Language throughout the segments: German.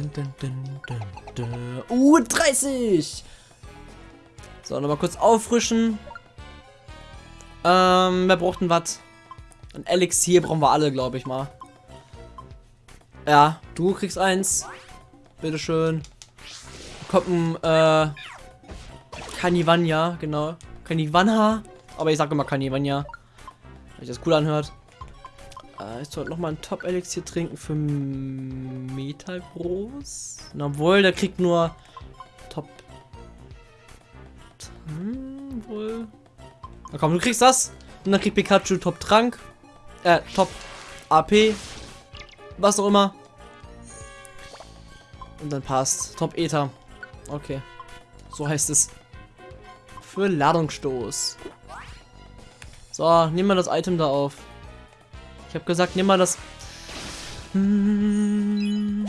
Dun, dun, dun, dun, dun. Uh, 30! So, nochmal kurz auffrischen. Ähm, wer braucht denn was? Ein Elixier brauchen wir alle, glaube ich mal. Ja, du kriegst eins. Bitteschön. Kommt ein, äh, Kanivanya, genau. Kanivanha. Aber ich sage immer Kanivanya. Weil sich das cool anhört. Äh, ich sollte nochmal ein Top-Elixier trinken für Metal Bros. Obwohl, der kriegt nur Top. Hm, wohl. Na komm, du kriegst das. Und dann kriegt Pikachu Top Trank. Äh, Top AP. Was auch immer. Und dann passt. Top Ether. Okay. So heißt es. Für Ladungsstoß. So, nimm mal das Item da auf. Ich habe gesagt, nimm mal das. Dann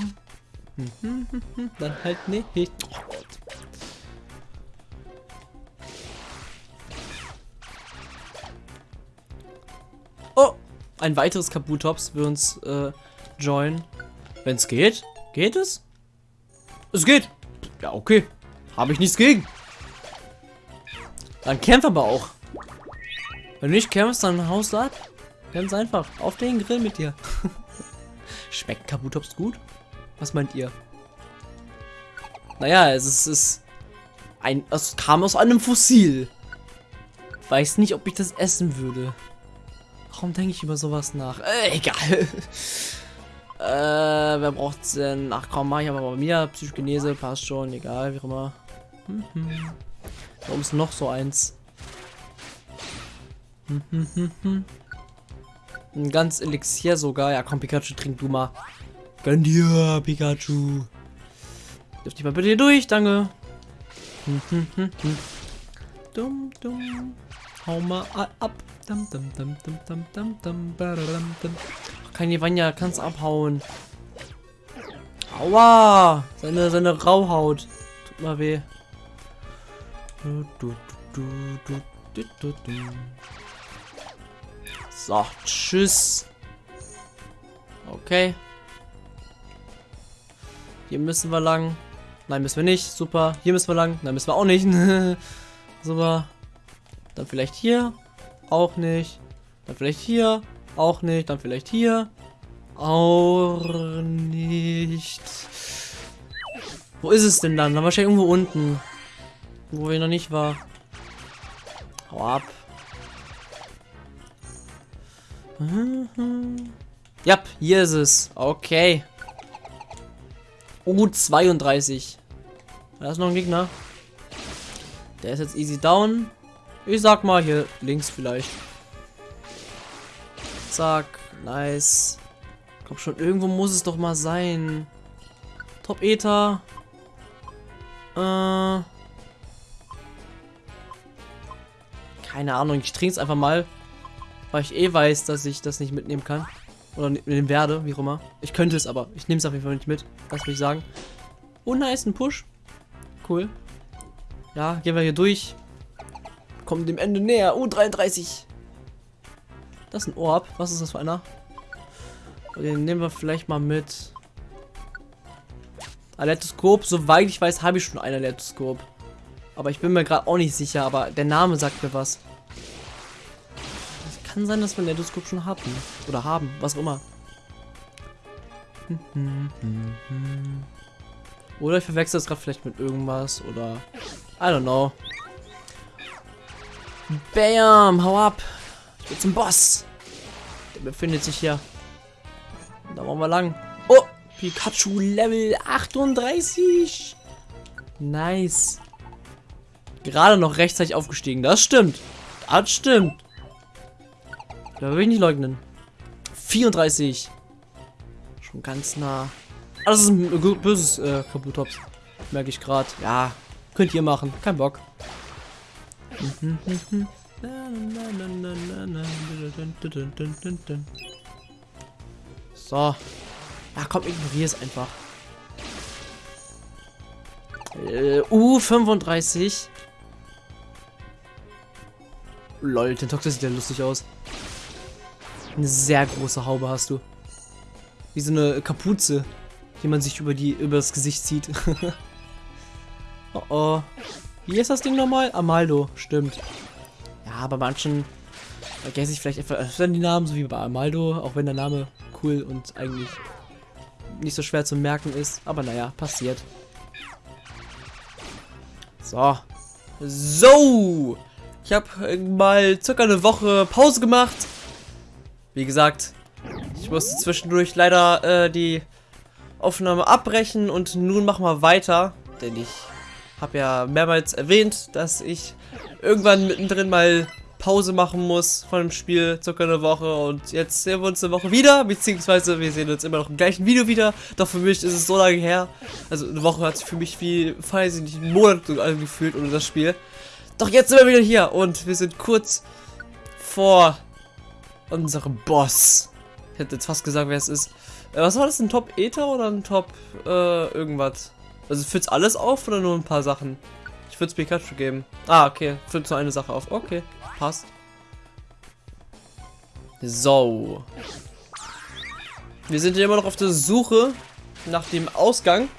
halt nicht. Oh ein weiteres Kabutops will uns äh, joinen. Wenn es geht. Geht es? Es geht. Ja, okay. Habe ich nichts gegen. Dann kämpf aber auch. Wenn du nicht kämpfst, dann haust du ab. Ganz einfach. Auf den Grill mit dir. Schmeckt Kabutops gut? Was meint ihr? Naja, es ist, ist ein. Es kam aus einem Fossil. Weiß nicht, ob ich das essen würde. Warum denke ich über sowas nach? Äh, egal. äh, wer braucht's denn? Ach komm, mach ich aber bei mir. Psychogenese passt schon, egal, wie auch immer. Mhm. Warum ist noch so eins? Mhm. Ein ganz Elixier sogar. Ja, komm, Pikachu, trink du mal. Gönn dir, Pikachu. Dürft ich mal bitte hier durch, danke. Dumm, dumm. Hau mal ab. Dum, dum, dum, dum, dum, dum, dum, dum. Ach, kein Ivania, kannst abhauen. Aua! Seine, seine Rauhaut. Tut mal weh. Du, du, du, du, du, du, du. So, tschüss. Okay. Hier müssen wir lang. Nein, müssen wir nicht. Super. Hier müssen wir lang. Nein, müssen wir auch nicht. Super. Dann vielleicht hier. Auch nicht. Dann vielleicht hier. Auch nicht. Dann vielleicht hier. Auch nicht. Wo ist es denn dann? Dann wahrscheinlich irgendwo unten. Wo wir noch nicht war. Hau ab. Mhm. Ja, hier ist es. Okay. U32. Da ist noch ein Gegner. Der ist jetzt easy down. Ich sag mal hier links vielleicht. Zack. Nice. Komm schon, irgendwo muss es doch mal sein. Top Ether. Äh. Keine Ahnung, ich trinke es einfach mal. Weil ich eh weiß, dass ich das nicht mitnehmen kann. Oder mitnehmen werde, wie auch immer. Ich könnte es aber. Ich nehme es auf jeden Fall nicht mit. Das will ich sagen. Oh, nice, ein Push. Cool. Ja, gehen wir hier durch. Kommen dem Ende näher. Oh, 33. Das ist ein Orb. Was ist das für einer? Den nehmen wir vielleicht mal mit. Aletoskop. Soweit ich weiß, habe ich schon ein Aletoskop. Aber ich bin mir gerade auch nicht sicher. Aber der Name sagt mir was. Kann sein, dass wir ein Aletoskop schon hatten. Oder haben. Was auch immer. Oder ich verwechsel es gerade vielleicht mit irgendwas. Oder... I don't know. Bam, hau ab. Ich will zum Boss. Der befindet sich hier. Da wollen wir lang. Oh, Pikachu Level 38. Nice. Gerade noch rechtzeitig aufgestiegen. Das stimmt. Das stimmt. Da will ich nicht leugnen. 34. Schon ganz nah. Ah, das ist ein böses äh, Kabutops. Merke ich gerade. Ja, könnt ihr machen. Kein Bock. So. Ja, komm, ignoriere es einfach. Äh, U35. Lol, Tentox sieht ja lustig aus. Eine sehr große Haube hast du. Wie so eine Kapuze. die man sich über die über das Gesicht zieht. oh oh. Wie ist das Ding nochmal? Amaldo, stimmt. Ja, bei manchen vergesse ich vielleicht etwas die Namen, so wie bei Amaldo, auch wenn der Name cool und eigentlich nicht so schwer zu merken ist. Aber naja, passiert. So. So. Ich habe mal circa eine Woche Pause gemacht. Wie gesagt, ich musste zwischendurch leider äh, die Aufnahme abbrechen und nun machen wir weiter. Denn ich habe ja mehrmals erwähnt, dass ich irgendwann mittendrin mal Pause machen muss von dem Spiel, circa eine Woche. Und jetzt sehen wir uns eine Woche wieder, beziehungsweise wir sehen uns immer noch im gleichen Video wieder. Doch für mich ist es so lange her. Also eine Woche hat sich für mich wie, weiß ich nicht, einen Monat angefühlt ohne das Spiel. Doch jetzt sind wir wieder hier und wir sind kurz vor unserem Boss. Ich hätte jetzt fast gesagt, wer es ist. Äh, was war das, ein Top Ether oder ein Top äh, irgendwas? Also füllt's alles auf oder nur ein paar Sachen? Ich würde es Pikachu geben. Ah, okay. Füllt nur eine Sache auf. Okay, passt. So. Wir sind immer noch auf der Suche nach dem Ausgang.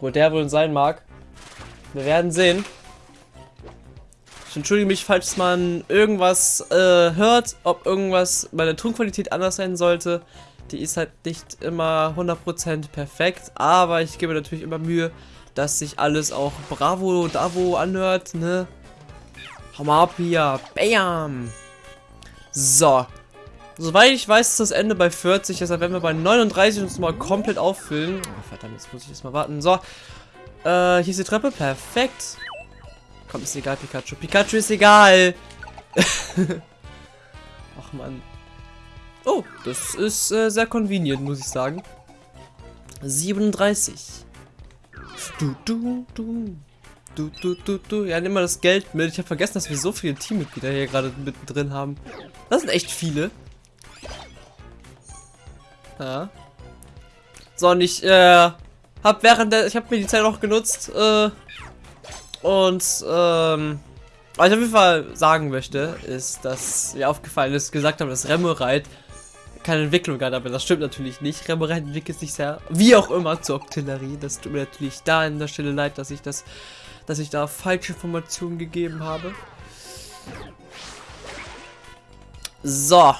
Wo der wohl sein mag. Wir werden sehen. Ich entschuldige mich, falls man irgendwas äh, hört, ob irgendwas bei der Tonqualität anders sein sollte. Die ist halt nicht immer 100% perfekt, aber ich gebe natürlich immer Mühe, dass sich alles auch bravo, davo anhört, ne? Hau mal ab hier. Bam! So. Soweit ich weiß, ist das Ende bei 40, deshalb werden wir bei 39 uns mal komplett auffüllen. Oh, verdammt, jetzt muss ich jetzt mal warten. So. Äh, hier ist die Treppe. Perfekt. Komm, ist egal, Pikachu. Pikachu ist egal. Ach, Mann. Oh, das ist äh, sehr convenient, muss ich sagen. 37. Du, du, du. Du, du, du, du. Ja, nimm mal das Geld mit. Ich habe vergessen, dass wir so viele Teammitglieder hier gerade mittendrin haben. Das sind echt viele. Ja. So, und ich, äh, hab während der, ich habe mir die Zeit auch genutzt, äh, und, ähm, was ich auf jeden Fall sagen möchte, ist, dass mir aufgefallen ist, gesagt haben, dass Remorite keine Entwicklung hat, aber das stimmt natürlich nicht. Remorite entwickelt sich sehr, wie auch immer, zur Octillerie. Das tut mir natürlich da an der Stelle leid, dass ich das, dass ich da falsche Informationen gegeben habe. So.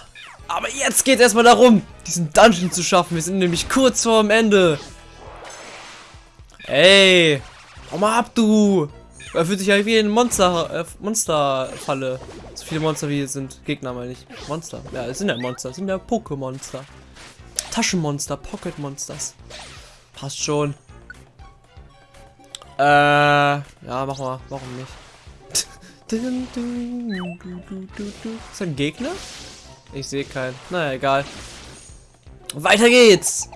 Aber jetzt geht es erstmal darum, diesen Dungeon zu schaffen. Wir sind nämlich kurz vor dem Ende. Ey. Hau mal ab, du. Er fühlt sich ja wie ein Monster, äh, Monsterfalle. So viele Monster wie es sind. Gegner meine ich. Monster. Ja, es sind ja Monster. Es sind ja Pokémonster. Taschenmonster, Pocket Monsters. Passt schon. Äh, ja, mach mal. Warum nicht? Ist ein Gegner? Ich sehe keinen. Naja, egal. Weiter geht's!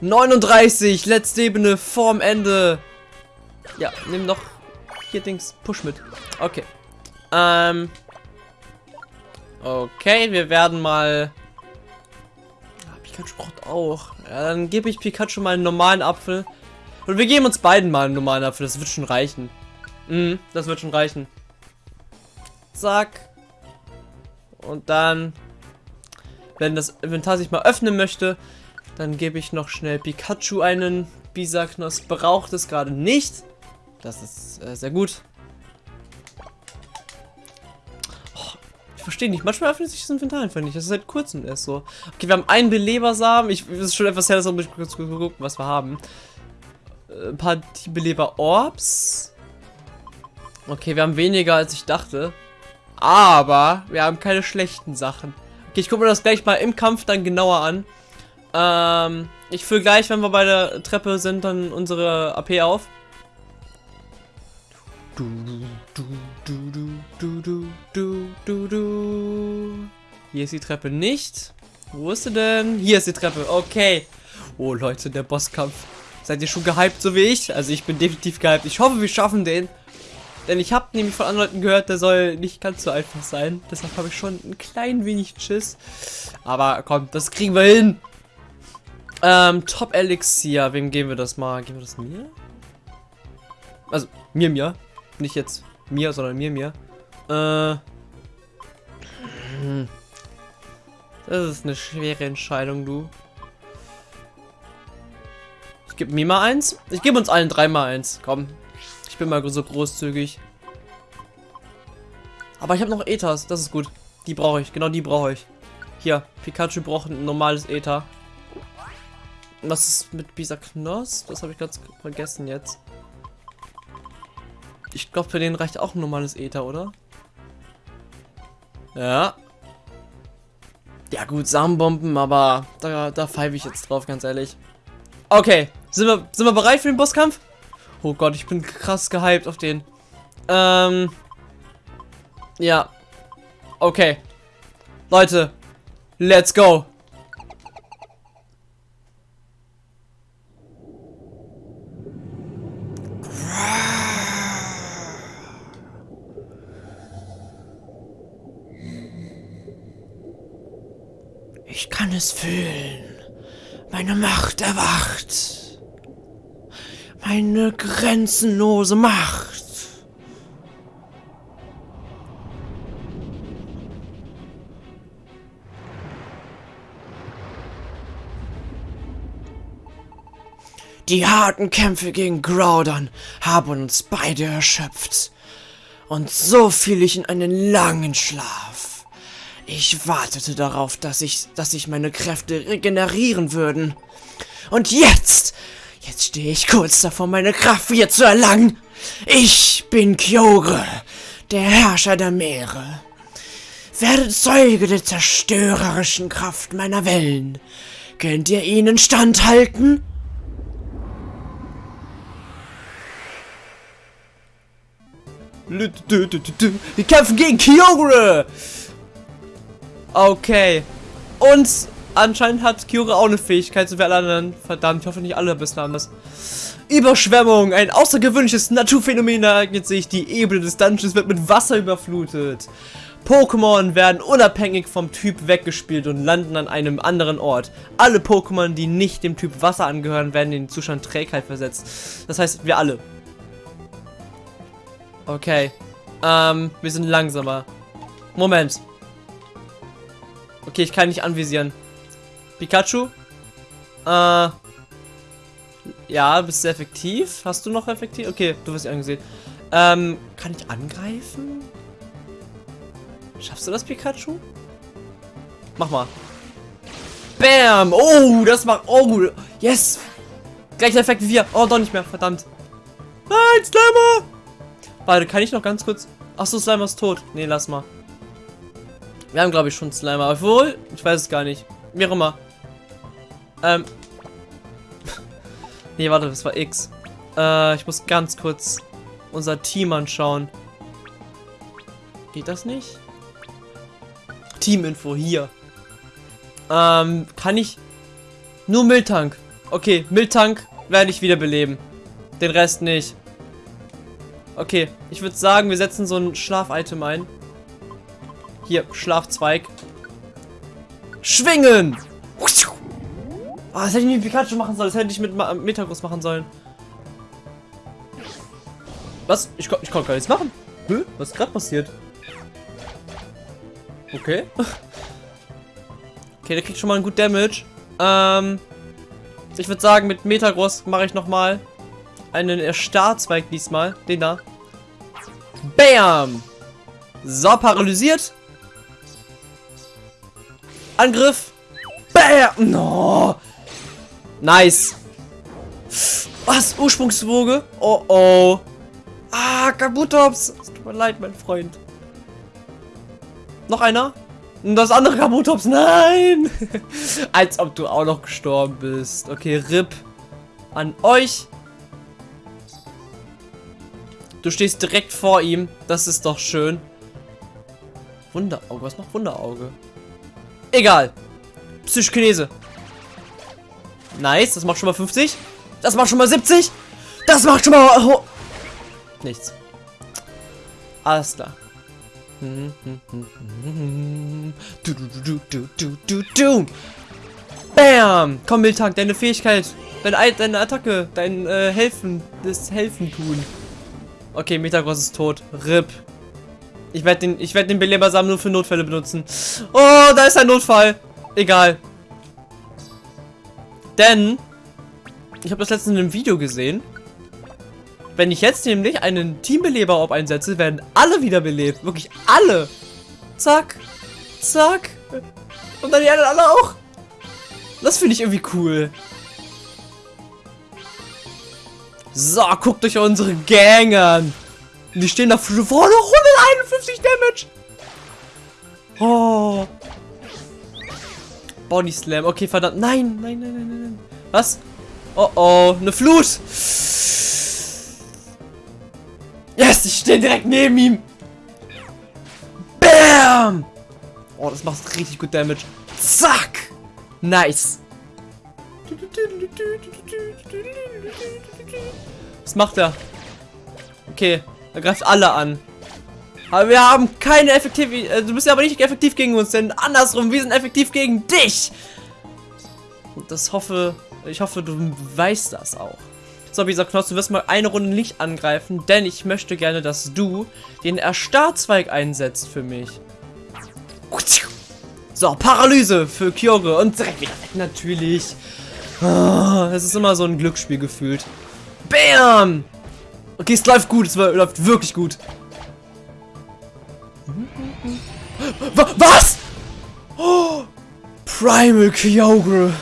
39, letzte Ebene vorm Ende. Ja, nimm noch hier Dings, Push mit. Okay. Ähm. Okay, wir werden mal... Ah, Pikachu braucht auch. Ja, dann gebe ich Pikachu mal einen normalen Apfel. Und wir geben uns beiden mal einen normalen Apfel. Das wird schon reichen. Mhm, das wird schon reichen. Zack. Und dann, wenn das Inventar sich mal öffnen möchte, dann gebe ich noch schnell Pikachu einen. Bisaknos braucht es gerade nicht. Das ist äh, sehr gut. Oh, ich verstehe nicht. Manchmal öffnet sich das Inventar einfach nicht. Das ist seit kurzem erst so. Okay, wir haben einen Belebersamen. Ich, das ist schon etwas her, dass wir kurz gucken, was wir haben. Äh, ein paar Beleber-Orbs. Okay, wir haben weniger, als ich dachte. Aber wir haben keine schlechten Sachen. Okay, ich gucke mir das gleich mal im Kampf dann genauer an. Ähm, ich fülle gleich, wenn wir bei der Treppe sind, dann unsere AP auf. Du, du, du, du, du, du, du, du, du. Hier ist die Treppe nicht. Wo ist sie denn? Hier ist die Treppe. Okay. Oh, Leute, der Bosskampf. Seid ihr schon gehypt, so wie ich? Also ich bin definitiv gehypt. Ich hoffe, wir schaffen den. Denn ich habe nämlich von anderen Leuten gehört, der soll nicht ganz so einfach sein. Deshalb habe ich schon ein klein wenig Schiss. Aber komm, das kriegen wir hin. Ähm, Top Elixier. Wem geben wir das mal? Geben wir das mir? Also, mir, mir. Nicht jetzt mir, sondern mir, mir. Äh. Das ist eine schwere Entscheidung, du. Gib mir mal eins. Ich gebe uns allen dreimal eins. Komm. Ich bin mal so großzügig. Aber ich habe noch Ethers. Das ist gut. Die brauche ich. Genau die brauche ich. Hier. Pikachu braucht ein normales Ether. Was ist mit Bisa Knoss? Das habe ich ganz vergessen jetzt. Ich glaube, für den reicht auch ein normales Ether, oder? Ja. Ja gut, Samenbomben, aber da, da pfeife ich jetzt drauf, ganz ehrlich. Okay, sind wir, sind wir bereit für den Bosskampf? Oh Gott, ich bin krass gehypt auf den. Ähm. Ja. Okay. Leute, let's go. Ich kann es fühlen. Meine Macht erwacht. Meine grenzenlose Macht. Die harten Kämpfe gegen Groudon haben uns beide erschöpft. Und so fiel ich in einen langen Schlaf. Ich wartete darauf, dass ich, dass sich meine Kräfte regenerieren würden. Und jetzt, jetzt stehe ich kurz davor, meine Kraft wieder zu erlangen. Ich bin Kyogre, der Herrscher der Meere. Werde Zeuge der zerstörerischen Kraft meiner Wellen. Könnt ihr ihnen standhalten? Wir kämpfen gegen Kyogre! Okay. Und anscheinend hat Kyogre auch eine Fähigkeit, so wie alle anderen. Verdammt, ich hoffe nicht alle bislang anders. Überschwemmung, ein außergewöhnliches Naturphänomen ereignet sich. Die Ebene des Dungeons wird mit Wasser überflutet. Pokémon werden unabhängig vom Typ weggespielt und landen an einem anderen Ort. Alle Pokémon, die nicht dem Typ Wasser angehören, werden in den Zustand Trägheit versetzt. Das heißt, wir alle. Okay. Ähm, wir sind langsamer. Moment. Okay, ich kann nicht anvisieren. Pikachu? Äh. Ja, bist sehr effektiv. Hast du noch effektiv? Okay, du wirst angesehen. Ähm, kann ich angreifen? Schaffst du das, Pikachu? Mach mal. Bam! Oh, das macht... Oh, yes! Gleicher Effekt wie wir. Oh, doch nicht mehr. Verdammt. Nein, Slimer! Warte, kann ich noch ganz kurz... Achso, Slimer ist tot. Nee, lass mal. Wir haben, glaube ich, schon Slimer. Obwohl, ich weiß es gar nicht. Wie auch immer. Ähm. nee, warte, das war X. Äh, ich muss ganz kurz unser Team anschauen. Geht das nicht? Teaminfo hier. Ähm, kann ich... Nur Miltank. Okay, Miltank werde ich wiederbeleben. Den Rest nicht. Okay, ich würde sagen, wir setzen so ein Schlaf-Item ein. Hier, Schlafzweig. Schwingen! Oh, das hätte ich mit Pikachu machen sollen. Das hätte ich mit Metagross machen sollen. Was? Ich, ich konnte gar nichts machen. Hä? Was ist gerade passiert? Okay. Okay, der kriegt schon mal einen gut Damage. Ähm, ich würde sagen, mit Metagross mache ich nochmal einen Erstarrzweig diesmal. Den da. Bam! So, paralysiert. Angriff. Bam! No. Nice. Was? Ursprungswoge? Oh oh. Ah, Kabutops. Tut mir leid, mein Freund. Noch einer? Das andere Kabutops. Nein. Als ob du auch noch gestorben bist. Okay, RIP. An euch. Du stehst direkt vor ihm. Das ist doch schön. Wunderauge. Was macht Wunderauge? Egal. Psychokinese. Nice, das macht schon mal 50. Das macht schon mal 70. Das macht schon mal... Nichts. Alles klar. Du, du, du, du, du, du. Bam! Komm, Miltank, deine Fähigkeit. Deine, deine Attacke. Dein äh, Helfen. Das Helfen tun. Okay, Metagross ist tot. RIP. Ich werde den, ich werde den Belebersamen nur für Notfälle benutzen. Oh, da ist ein Notfall. Egal. Denn Ich habe das letztens in einem Video gesehen. Wenn ich jetzt nämlich einen Teambeleber-Orb einsetze, werden alle wiederbelebt. Wirklich alle. Zack. Zack. Und dann die anderen alle auch. Das finde ich irgendwie cool. So, guckt euch unsere Gang an. Die stehen da vorne 151 Damage. Oh. Body Slam. Okay, verdammt. Nein, nein, nein, nein, nein. Was? Oh oh, eine Flut. Yes, ich stehe direkt neben ihm. Bam. Oh, das macht richtig gut Damage. Zack. Nice. Was macht er? Okay, er greift alle an. Aber wir haben keine effektive... Äh, du bist ja aber nicht effektiv gegen uns, denn andersrum, wir sind effektiv gegen dich. Und das hoffe... Ich hoffe, du weißt das auch. So, wie gesagt, Knopf, du wirst mal eine Runde nicht angreifen, denn ich möchte gerne, dass du den Erstarrzweig einsetzt für mich. So, Paralyse für Kyore und direkt wieder weg, natürlich. Oh, es ist immer so ein Glücksspiel gefühlt. Bam! Okay, es läuft gut, es läuft wirklich gut. Was? Oh, Primal Kyogre.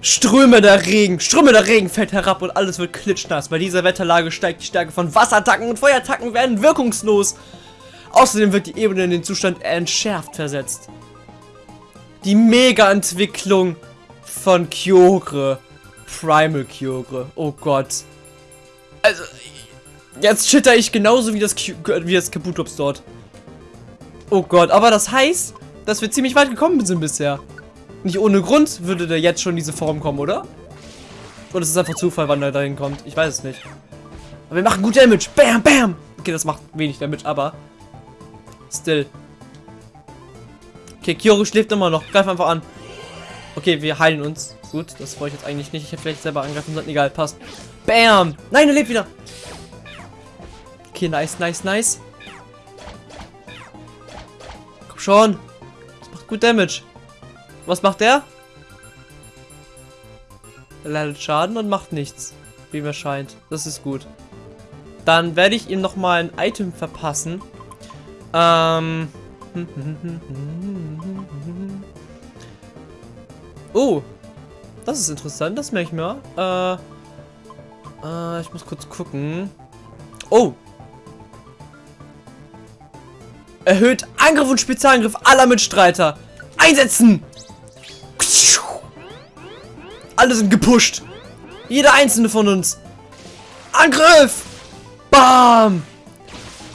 Ströme der Regen, Ströme der Regen fällt herab und alles wird klitschnass. Bei dieser Wetterlage steigt die Stärke von Wasserattacken und Feuerattacken werden wirkungslos. Außerdem wird die Ebene in den Zustand entschärft versetzt. Die Mega-Entwicklung von Kyogre. Primal Kyogre. Oh Gott. Also, jetzt chitter ich genauso wie das, wie das Kabutops dort. Oh Gott, aber das heißt, dass wir ziemlich weit gekommen sind bisher. Nicht ohne Grund würde der jetzt schon diese Form kommen, oder? Oder ist es einfach Zufall, wann er dahin kommt? Ich weiß es nicht. Aber wir machen gut Damage. Bam, bam. Okay, das macht wenig Damage, aber... Still. Okay, Kyoro schläft immer noch. Greif einfach an. Okay, wir heilen uns. Gut, das wollte ich jetzt eigentlich nicht. Ich hätte vielleicht selber angreifen sollen. Egal, passt. Bam! Nein, er lebt wieder. Okay, nice, nice, nice. Schon. Das macht gut Damage. Was macht der? Er leidet Schaden und macht nichts. Wie mir scheint. Das ist gut. Dann werde ich ihm nochmal ein Item verpassen. Ähm. Oh. Das ist interessant. Das merke ich mir. Äh. Äh, ich muss kurz gucken. Oh. Erhöht Angriff und Spezialangriff aller Mitstreiter. Einsetzen! Alle sind gepusht. Jeder einzelne von uns. Angriff! Bam!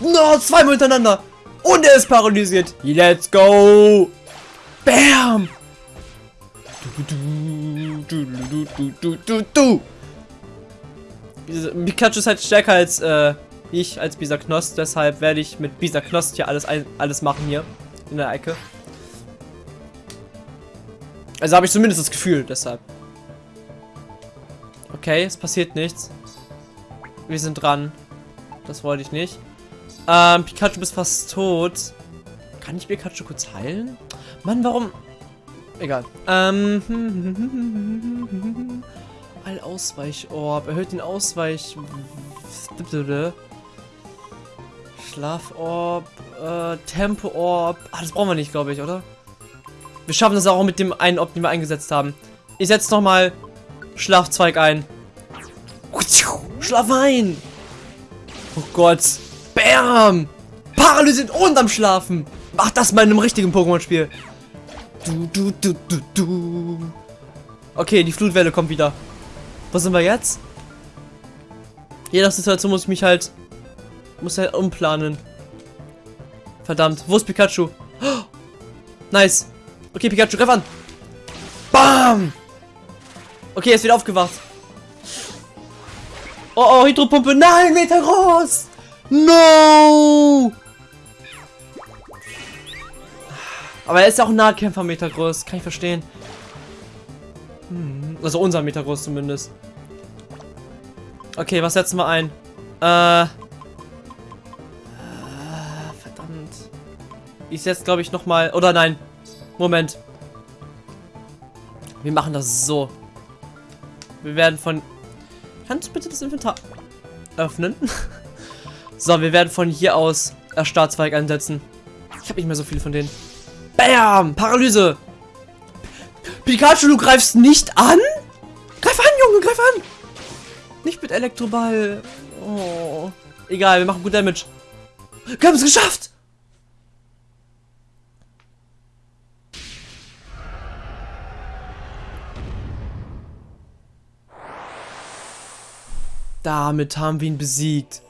No, zweimal hintereinander. Und er ist paralysiert. Let's go! Bam! Du, du, du, Pikachu ist halt stärker als äh, ich, als Bisaknost. Deshalb werde ich mit Bisaknost hier alles, alles machen hier. In der Ecke. Also habe ich zumindest das Gefühl, deshalb. Okay, es passiert nichts. Wir sind dran. Das wollte ich nicht. Ähm, Pikachu bist fast tot. Kann ich Pikachu kurz heilen? Mann, warum... Egal. Ähm... Allausweichorb. Erhöht den Ausweich... Schlaforb. Äh, Tempo-Orb. Ah, das brauchen wir nicht, glaube ich, oder? Wir schaffen das auch mit dem einen Orb, den wir eingesetzt haben. Ich setze nochmal Schlafzweig ein. Schlaf ein! Oh Gott. Bam! Paralysiert und am Schlafen. Mach das mal in einem richtigen Pokémon-Spiel. Du, du, du, du, du. Okay, die Flutwelle kommt wieder. Wo sind wir jetzt? Je nach Situation muss ich mich halt... Muss halt umplanen. Verdammt. Wo ist Pikachu? Oh, nice. Okay, Pikachu, greif an. Bam! Okay, er ist wieder aufgewacht. Oh, oh, Hydropumpe. Nein, Meter groß. No! Aber er ist ja auch Nahkämpfer Meter groß. Kann ich verstehen. Hm, also unser Meter groß zumindest. Okay, was setzen wir ein? Äh. Ich setze, glaube ich, nochmal. Oder nein. Moment. Wir machen das so. Wir werden von... Kannst du bitte das Inventar öffnen? so, wir werden von hier aus Startzweig einsetzen. Ich habe nicht mehr so viele von denen. Bam! Paralyse! Pikachu, du greifst nicht an? Greif an, Junge, greif an! Nicht mit Elektroball. Oh. Egal, wir machen gut Damage. Wir haben es geschafft! Damit haben wir ihn besiegt.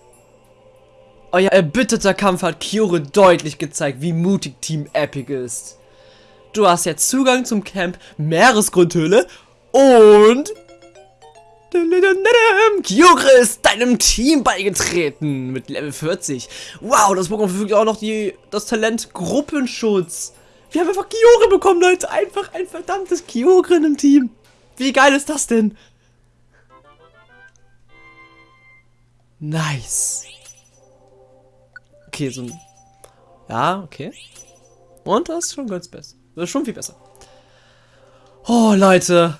Euer erbitterter Kampf hat Kyore deutlich gezeigt, wie mutig Team Epic ist. Du hast jetzt Zugang zum Camp Meeresgrundhöhle und... Kyore ist deinem Team beigetreten mit Level 40. Wow, das Pokémon verfügt auch noch die, das Talent Gruppenschutz. Wir haben einfach Kyore bekommen, Leute. Einfach ein verdammtes Kyogre im Team. Wie geil ist das denn? Nice. Okay, so ein... Ja, okay. Und das ist schon ganz besser. Das ist schon viel besser. Oh, Leute.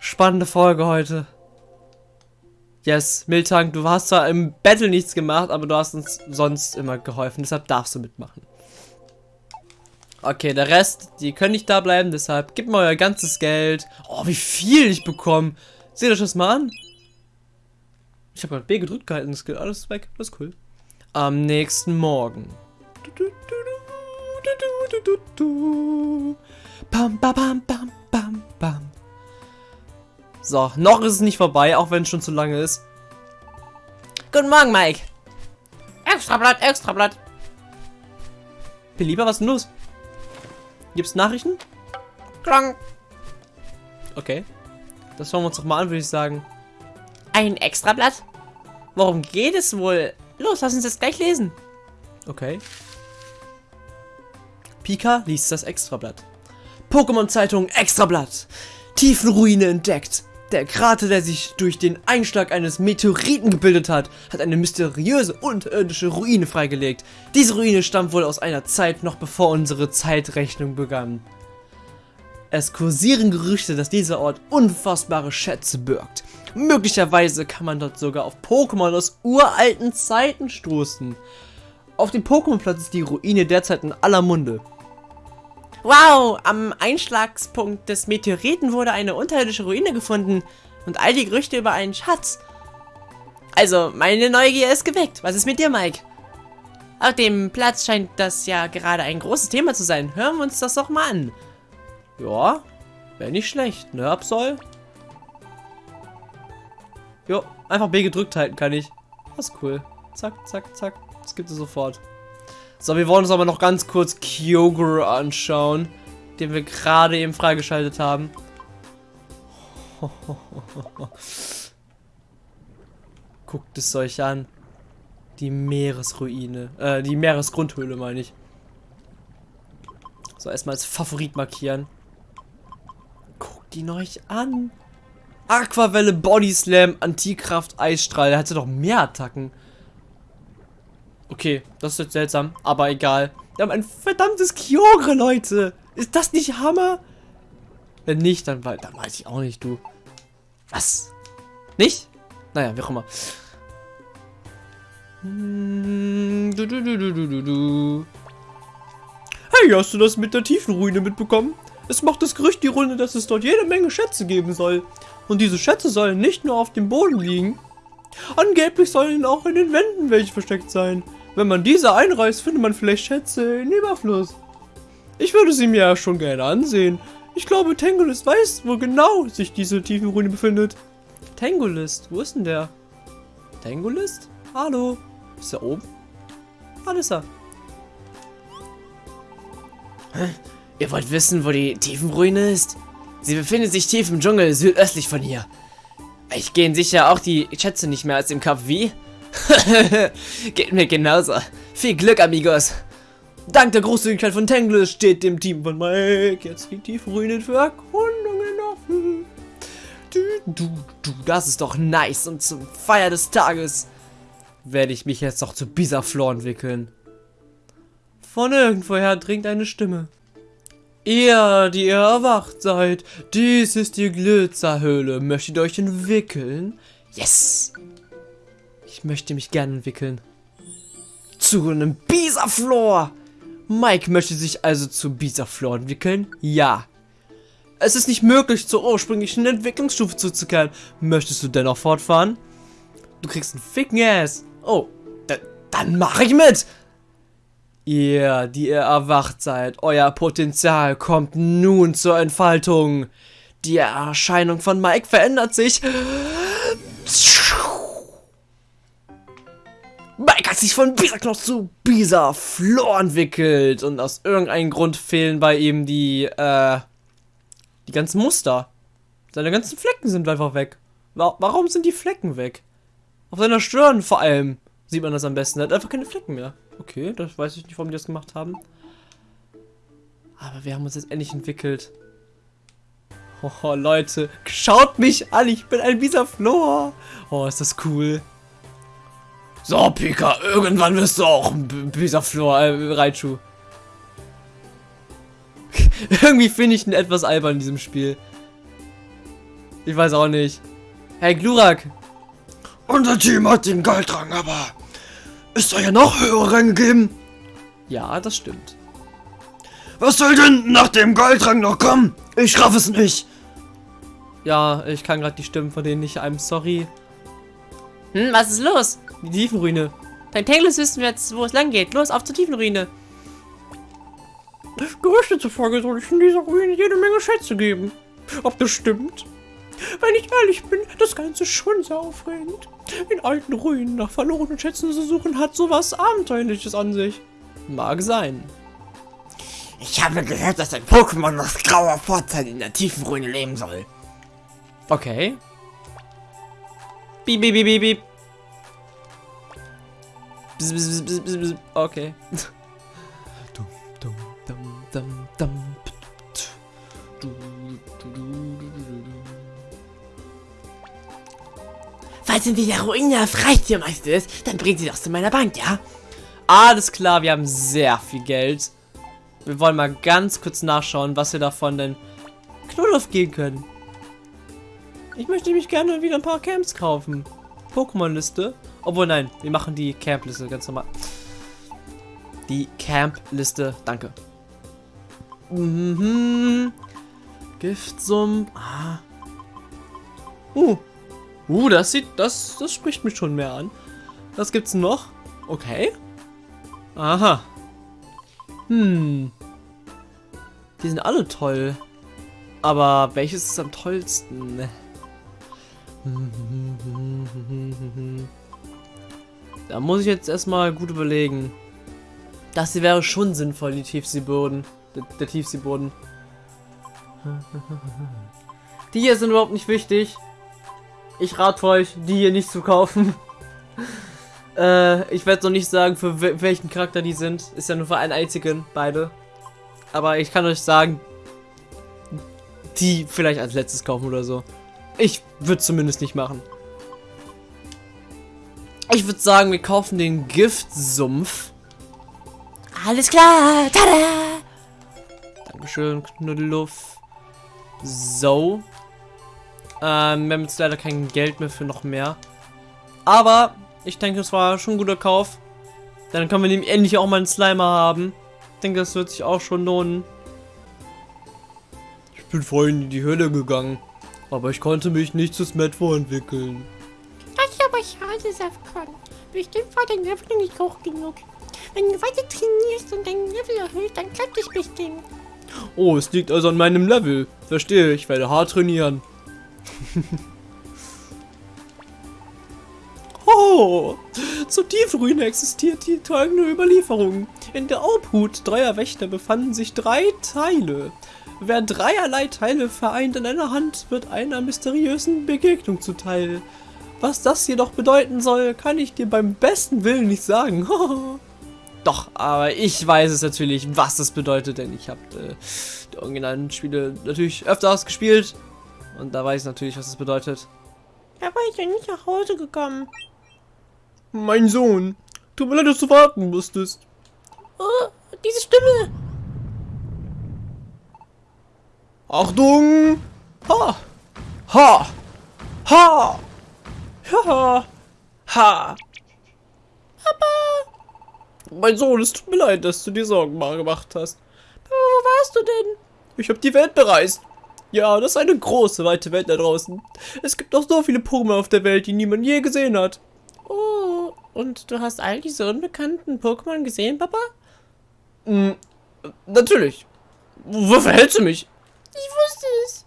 Spannende Folge heute. Yes, Miltank, du hast zwar im Battle nichts gemacht, aber du hast uns sonst immer geholfen. Deshalb darfst du mitmachen. Okay, der Rest, die können nicht da bleiben, deshalb gib mir euer ganzes Geld. Oh, wie viel ich bekomme. Seht euch das mal an. Ich habe gerade B gedrückt gehalten, das geht alles weg. Das ist cool. Am nächsten Morgen. Bam, bam, bam, bam, bam, bam. So, noch ist es nicht vorbei, auch wenn es schon zu lange ist. Guten Morgen, Mike. Extrablatt, Extrablatt. Belieber, was ist denn los? Gibt's Nachrichten? Klang. Okay. Das schauen wir uns doch mal an, würde ich sagen. Ein Extrablatt? Worum geht es wohl? Los, lass uns das gleich lesen. Okay. Pika liest das Extrablatt. Pokémon-Zeitung Extrablatt. Tiefenruine entdeckt. Der Krater, der sich durch den Einschlag eines Meteoriten gebildet hat, hat eine mysteriöse unterirdische Ruine freigelegt. Diese Ruine stammt wohl aus einer Zeit, noch bevor unsere Zeitrechnung begann. Es kursieren Gerüchte, dass dieser Ort unfassbare Schätze birgt. Möglicherweise kann man dort sogar auf Pokémon aus uralten Zeiten stoßen. Auf dem Pokémon-Platz ist die Ruine derzeit in aller Munde. Wow, am Einschlagspunkt des Meteoriten wurde eine unterirdische Ruine gefunden und all die Gerüchte über einen Schatz. Also, meine Neugier ist geweckt. Was ist mit dir, Mike? Auf dem Platz scheint das ja gerade ein großes Thema zu sein. Hören wir uns das doch mal an. Ja, wäre nicht schlecht, ne, Absol? Jo, einfach B gedrückt halten kann ich. Das ist cool. Zack, zack, zack. Das gibt es sofort. So, wir wollen uns aber noch ganz kurz Kyogre anschauen, den wir gerade eben freigeschaltet haben. Guckt es euch an. Die Meeresruine. Äh, die Meeresgrundhöhle meine ich. So, erstmal als Favorit markieren ihn euch an. Aquavelle, Body Slam, Antikraft, Eisstrahl. Der hatte doch mehr Attacken. Okay, das ist jetzt seltsam, aber egal. Wir haben ein verdammtes Kyogre, Leute. Ist das nicht Hammer? Wenn nicht, dann, dann weiß ich auch nicht, du. Was? Nicht? Naja, wie auch immer. Hm, hey, hast du das mit der Tiefenruine mitbekommen? Es macht das Gerücht die Runde, dass es dort jede Menge Schätze geben soll. Und diese Schätze sollen nicht nur auf dem Boden liegen. Angeblich sollen auch in den Wänden welche versteckt sein. Wenn man diese einreißt, findet man vielleicht Schätze in Überfluss. Ich würde sie mir ja schon gerne ansehen. Ich glaube, Tangolist weiß, wo genau sich diese Tiefenruine befindet. Tangolist? Wo ist denn der? Tangolist? Hallo? Ist er oben? Ah, ist er. Ihr wollt wissen, wo die Tiefenruine ist? Sie befindet sich tief im Dschungel, südöstlich von hier. Ich gehe sicher auch die Schätze nicht mehr als im Kopf, wie? Geht mir genauso. Viel Glück, Amigos. Dank der Großzügigkeit von Tangless steht dem Team von Mike jetzt die Tiefenruine für Erkundungen offen. Du, du, du, das ist doch nice. Und zum Feier des Tages werde ich mich jetzt doch zu Bisaflor entwickeln. Von irgendwoher dringt eine Stimme. Ihr, die ihr erwacht seid, dies ist die Glitzerhöhle. Möchtet ihr euch entwickeln? Yes! Ich möchte mich gerne entwickeln. Zu einem Bisaflor! Mike möchte sich also zu Bisaflor entwickeln? Ja. Es ist nicht möglich, zur ursprünglichen Entwicklungsstufe zuzukehren. Möchtest du dennoch fortfahren? Du kriegst einen ficken Ass. Oh, dann mache ich mit! Ihr, die ihr erwacht seid, euer Potenzial kommt nun zur Entfaltung. Die Erscheinung von Mike verändert sich. Mike hat sich von Bisa-Knoss zu Bisa-Flor entwickelt und aus irgendeinem Grund fehlen bei ihm die, äh, die ganzen Muster. Seine ganzen Flecken sind einfach weg. Warum sind die Flecken weg? Auf seiner Stirn vor allem sieht man das am besten. Er hat einfach keine Flecken mehr. Okay, das weiß ich nicht, warum die das gemacht haben. Aber wir haben uns jetzt endlich entwickelt. Oh, Leute, schaut mich an, ich bin ein Bisa Flor. Oh, ist das cool. So, Pika, irgendwann wirst du auch ein Bisa Flor, äh, Raichu. Irgendwie finde ich ihn etwas albern in diesem Spiel. Ich weiß auch nicht. Hey, Glurak. Unser Team hat den Goldrang, aber es soll ja noch höhere Ränge geben. Ja, das stimmt. Was soll denn nach dem Goldrang noch kommen? Ich raff es nicht. Ja, ich kann gerade die Stimmen von denen nicht. I'm sorry. Hm, was ist los? Die Tiefenruine. Dein Tangless wissen wir jetzt, wo es lang geht. Los, auf zur Tiefenruine. Gerüchte zufolge soll ich in dieser Ruine jede Menge Schätze geben. Ob das stimmt? Wenn ich ehrlich bin, das Ganze ist schon sehr aufregend. In alten Ruinen nach verlorenen Schätzen zu suchen, hat sowas Abenteuerliches an sich. Mag sein. Ich habe gehört, dass ein Pokémon aus grauer Vorzeit in der tiefen Ruine leben soll. Okay. Bzz, bzz, bzz, bzz, bzz. Okay. Falls in dieser Ruine das Reichtürmeister ist, dann bringt sie das zu meiner Bank, ja? Alles klar, wir haben sehr viel Geld. Wir wollen mal ganz kurz nachschauen, was wir davon denn Knuddelf gehen können. Ich möchte mich gerne wieder ein paar Camps kaufen. Pokémon-Liste. Obwohl, nein, wir machen die Camp-Liste ganz normal. Die Camp-Liste, danke. Mhm. Giftsum. Ah. Uh, Uh, das sieht, das, das spricht mich schon mehr an. Was gibt's noch? Okay. Aha. Hm. Die sind alle toll. Aber welches ist am tollsten? Da muss ich jetzt erstmal gut überlegen. Das hier wäre schon sinnvoll, die Tiefseeboden. Der, der Tiefseeboden. Die hier sind überhaupt nicht wichtig. Ich rate euch, die hier nicht zu kaufen. äh, ich werde noch nicht sagen, für welchen Charakter die sind. Ist ja nur für einen einzigen, beide. Aber ich kann euch sagen, die vielleicht als letztes kaufen oder so. Ich würde zumindest nicht machen. Ich würde sagen, wir kaufen den Giftsumpf. Alles klar. Tada! Dankeschön, Knuddeluff. So. Ähm, wir haben jetzt leider kein Geld mehr für noch mehr. Aber ich denke, es war schon ein guter Kauf. Dann können wir nämlich endlich auch mal einen Slimer haben. Ich denke, das wird sich auch schon lohnen. Ich bin vorhin in die Höhle gegangen. Aber ich konnte mich nicht zu Smetvo entwickeln. Das ist aber schade, Safkan. Bestimmt war dein Level nicht hoch genug. Wenn du weiter trainierst und dein Level erhöht, dann klappt es bestimmt. Oh, es liegt also an meinem Level. Verstehe, ich werde hart trainieren. oh, zur Tiefruine existiert die folgende Überlieferung. In der Obhut dreier Wächter befanden sich drei Teile. Wer dreierlei Teile vereint in einer Hand, wird einer mysteriösen Begegnung zuteil. Was das jedoch bedeuten soll, kann ich dir beim besten Willen nicht sagen. Doch, aber ich weiß es natürlich, was das bedeutet, denn ich habe äh, die originalen Spiele natürlich öfters gespielt und da weiß ich natürlich, was das bedeutet. Er war ja nicht nach Hause gekommen. Mein Sohn, tut mir leid, dass du warten musstest. Oh, diese Stimme. Achtung! Ha! Ha! Ha! Ha! Ha! Papa! Mein Sohn, es tut mir leid, dass du dir Sorgen mal gemacht hast. Papa, wo warst du denn? Ich habe die Welt bereist. Ja, das ist eine große, weite Welt da draußen. Es gibt noch so viele Pokémon auf der Welt, die niemand je gesehen hat. Oh, und du hast all diese unbekannten Pokémon gesehen, Papa? Hm, natürlich. Wofür hältst du mich? Ich wusste es.